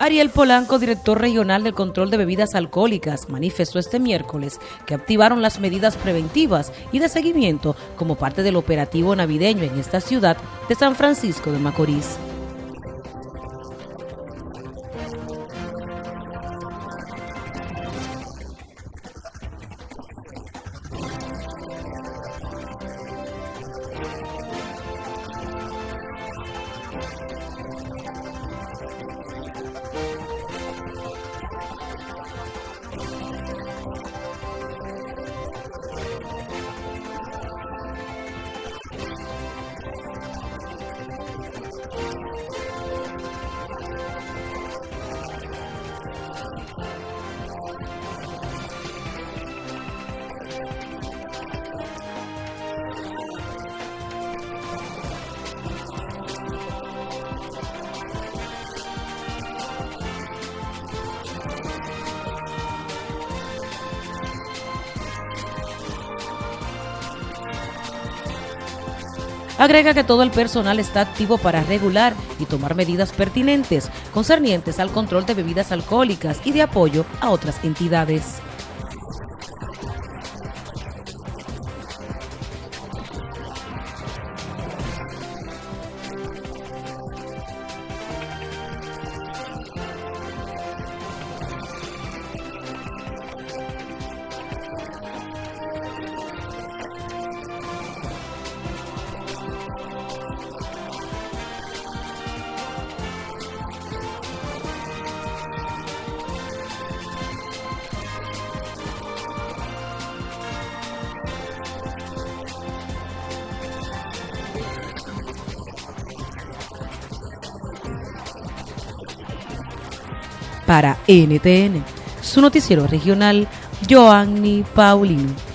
Ariel Polanco, director regional del control de bebidas alcohólicas, manifestó este miércoles que activaron las medidas preventivas y de seguimiento como parte del operativo navideño en esta ciudad de San Francisco de Macorís. Agrega que todo el personal está activo para regular y tomar medidas pertinentes concernientes al control de bebidas alcohólicas y de apoyo a otras entidades. Para NTN, su noticiero regional, Joanny Paulino.